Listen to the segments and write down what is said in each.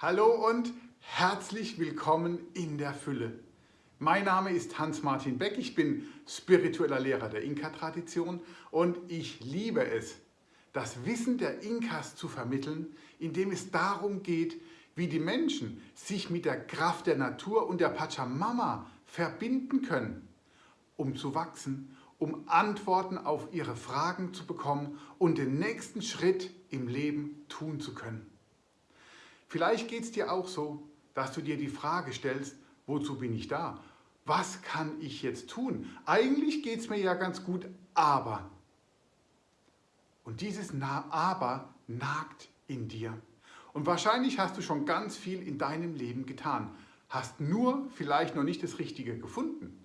Hallo und herzlich willkommen in der Fülle. Mein Name ist Hans-Martin Beck, ich bin spiritueller Lehrer der Inka-Tradition und ich liebe es, das Wissen der Inkas zu vermitteln, indem es darum geht, wie die Menschen sich mit der Kraft der Natur und der Pachamama verbinden können, um zu wachsen, um Antworten auf ihre Fragen zu bekommen und den nächsten Schritt im Leben tun zu können. Vielleicht geht es dir auch so, dass du dir die Frage stellst, wozu bin ich da? Was kann ich jetzt tun? Eigentlich geht es mir ja ganz gut, aber. Und dieses Aber nagt in dir. Und wahrscheinlich hast du schon ganz viel in deinem Leben getan, hast nur vielleicht noch nicht das Richtige gefunden.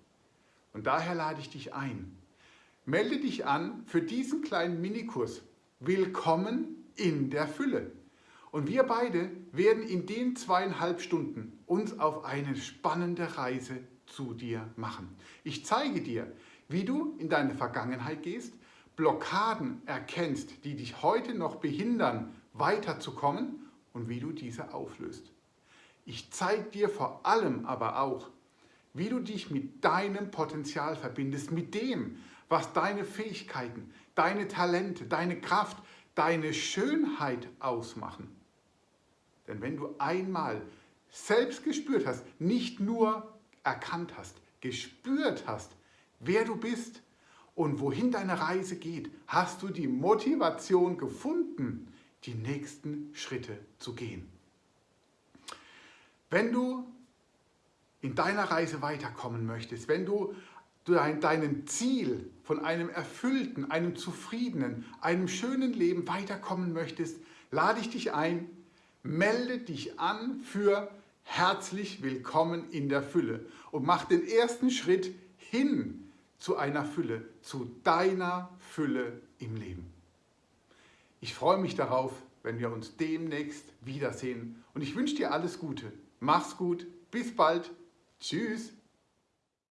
Und daher lade ich dich ein. Melde dich an für diesen kleinen Minikurs. Willkommen in der Fülle. Und wir beide werden in den zweieinhalb Stunden uns auf eine spannende Reise zu dir machen. Ich zeige dir, wie du in deine Vergangenheit gehst, Blockaden erkennst, die dich heute noch behindern, weiterzukommen und wie du diese auflöst. Ich zeige dir vor allem aber auch, wie du dich mit deinem Potenzial verbindest, mit dem, was deine Fähigkeiten, deine Talente, deine Kraft, deine Schönheit ausmachen. Denn wenn du einmal selbst gespürt hast, nicht nur erkannt hast, gespürt hast, wer du bist und wohin deine Reise geht, hast du die Motivation gefunden, die nächsten Schritte zu gehen. Wenn du in deiner Reise weiterkommen möchtest, wenn du deinem Ziel von einem erfüllten, einem zufriedenen, einem schönen Leben weiterkommen möchtest, lade ich dich ein, melde dich an für herzlich willkommen in der Fülle und mach den ersten Schritt hin zu einer Fülle, zu deiner Fülle im Leben. Ich freue mich darauf, wenn wir uns demnächst wiedersehen und ich wünsche dir alles Gute. Mach's gut, bis bald, tschüss.